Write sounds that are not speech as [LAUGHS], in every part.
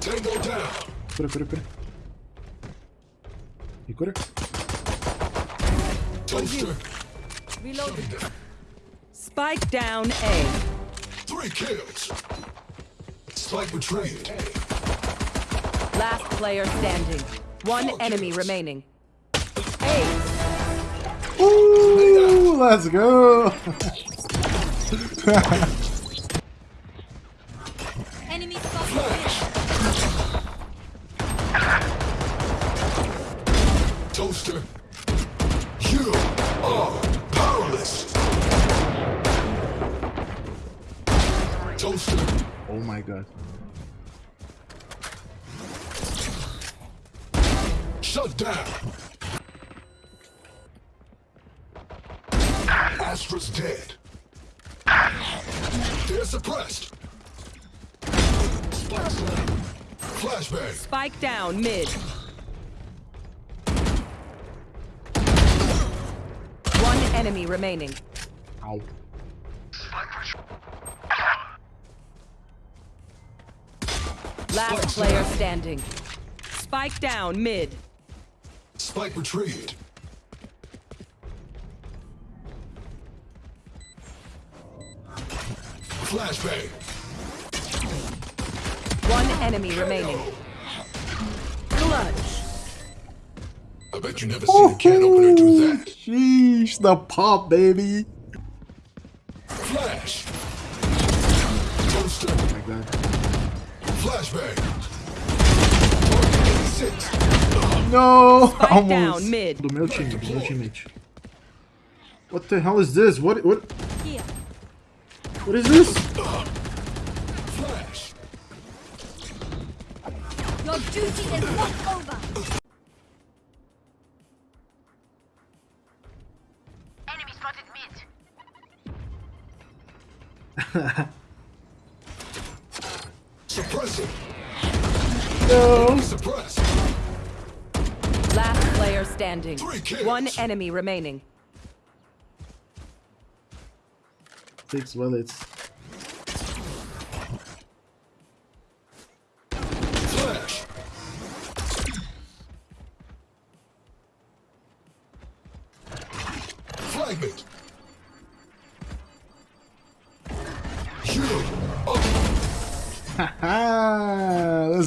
Tango down. Cura, cura, cura. E cura. Toaster. Reloading. Spike down A. Three kills. Spike retrieved. Last player standing. One enemy remaining. A. Ooh, let's go. [LAUGHS] You are powerless. Toaster. oh my god. Shut down. Astra's dead. They're suppressed. Spike slam. Flashbang. Spike down mid. One enemy remaining. Ow. Last player standing. Spike down mid. Spike retrieved. Flashbang. One enemy remaining. Clutch. I bet you never seen a can opener do that. Sheesh, the pop, baby. Flash. Toaster. Oh my god. Flashbang. Target 86. No, Spike almost. down mid. Do meu time, do meu teammate. What the hell is this? What what Here. what is this? Flash. Your duty is not over. Suppressing. No. Suppressed. Last player standing. Three kills. One enemy remaining. Six bullets.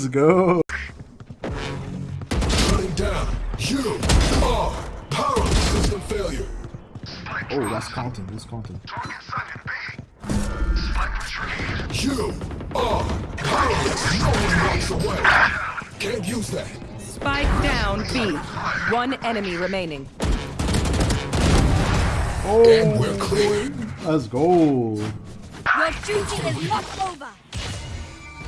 Let's go. shutting down. You are powerless system failure. Oh, that's counting. That's counting. You are powerless. Only walks away. Can't use that. Spike down B. One enemy remaining. And we're clear. Oh, let's go. Your duty is not over.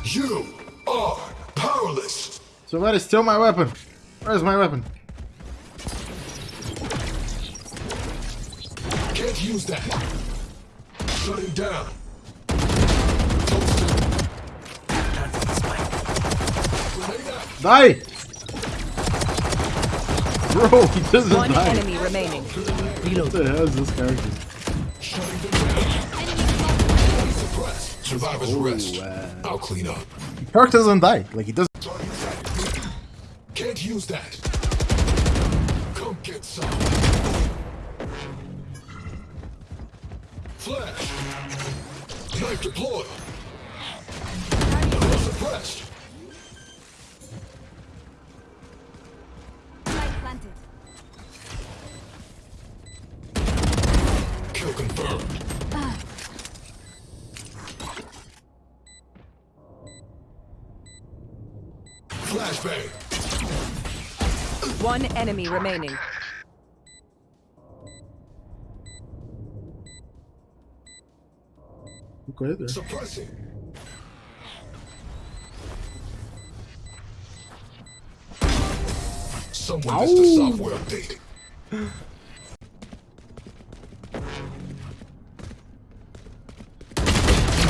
You are powerless. Somebody steal my weapon. Where's my weapon? Can't use that. Shutting down. Toaster. Grenade out. Die! Bro, he doesn't One die. enemy remaining. What the hell is this character? Shutting them down. Enemy spotted. Survivor's rest. wow. I'll clean up. Character doesn't die. Like he doesn't. Can't use that. Come get some. Flash. Knife deployed. Suppressed. One enemy remaining. Okay, there. Suppressing. Someone missed a software update.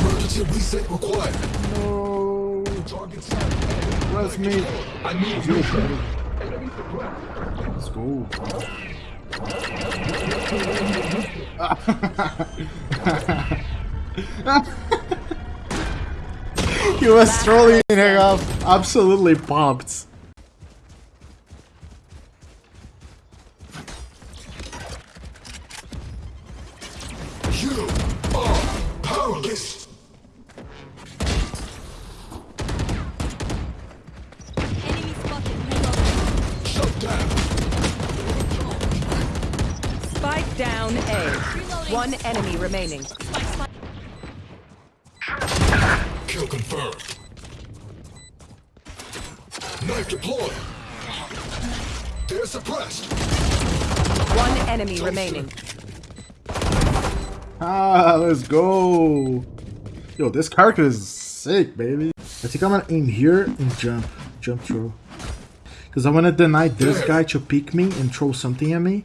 Emergency reset required. No. Target sighted. That's me. I need You Let's go. he was trolling her up. Absolutely pumped. You are powerless. Down One enemy remaining. Kill confirmed. Knife deployed. They're suppressed. One enemy remaining. Ah, let's go. Yo, this character is sick, baby. I think I'm gonna aim here and jump. Jump throw. Because I want to deny this guy to peek me and throw something at me.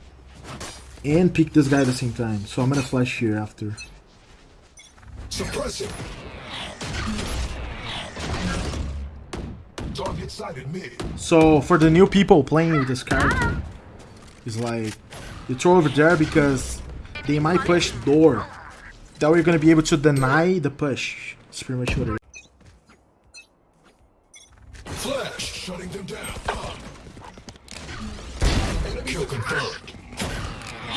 And pick this guy at the same time. So I'm gonna flash here after. Suppressing. Target sighted mid. So for the new people playing with this character, it's like you throw over there because they might push door. That way you're gonna be able to deny the push. That's pretty much what it is.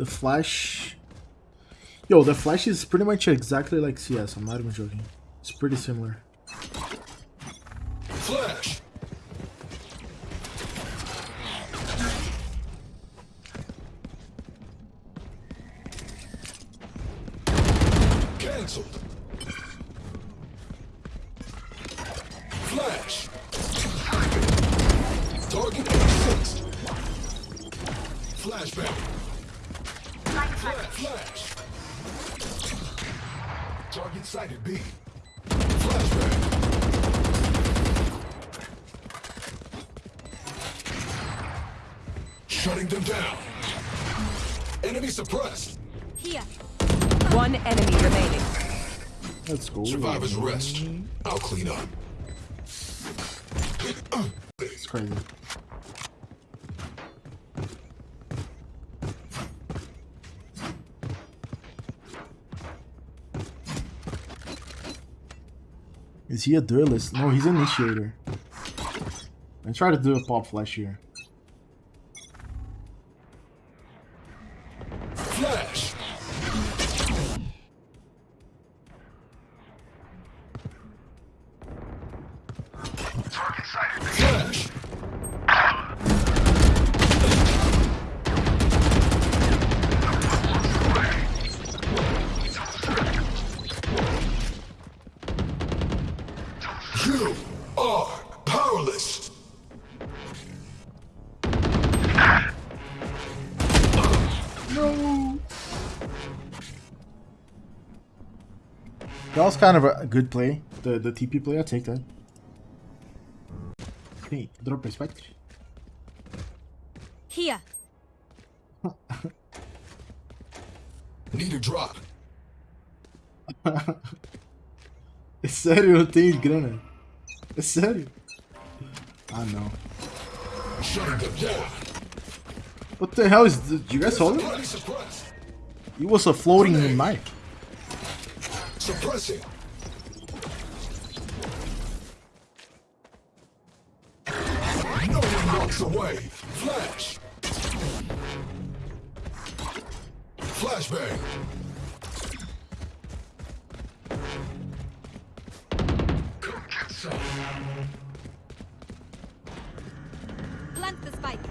The Flash. Yo, the Flash is pretty much exactly like CS. I'm not even joking. It's pretty similar. Flash. Cancelled. Flash. Target fixed. Flashbang. Flash. Flash. Target sighted B. Flashbang. Shutting them down. Enemy suppressed. Here. One enemy remaining. That's cool. Survivors rest. I'll clean up. It's crazy. Is he a duelist? No, he's an initiator. I try to do a pop flash here. That was kind of a good play. The the TP play, I'll take that. Hey, drop respect. spectre. Here. [LAUGHS] Need a drop. É sério, eu tenho grana. É sério. Ah não. Shutting them down. What the hell is this? Do you guys saw it? Enemy suppressed. It was a floating knife. Suppressing. No one walks away. Flash. Flashbang. Come get some. Plant the spike.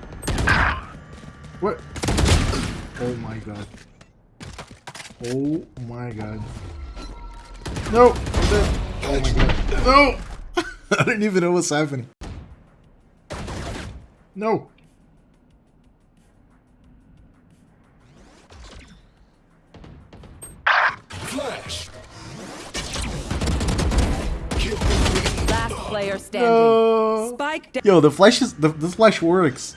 What? Oh my god. Oh my god. No! I'm dead. Oh my god. No! [LAUGHS] I didn't even know what's happening. No! Flash! Last player standing. No. Spike. Yo, the flash is the, the flash works.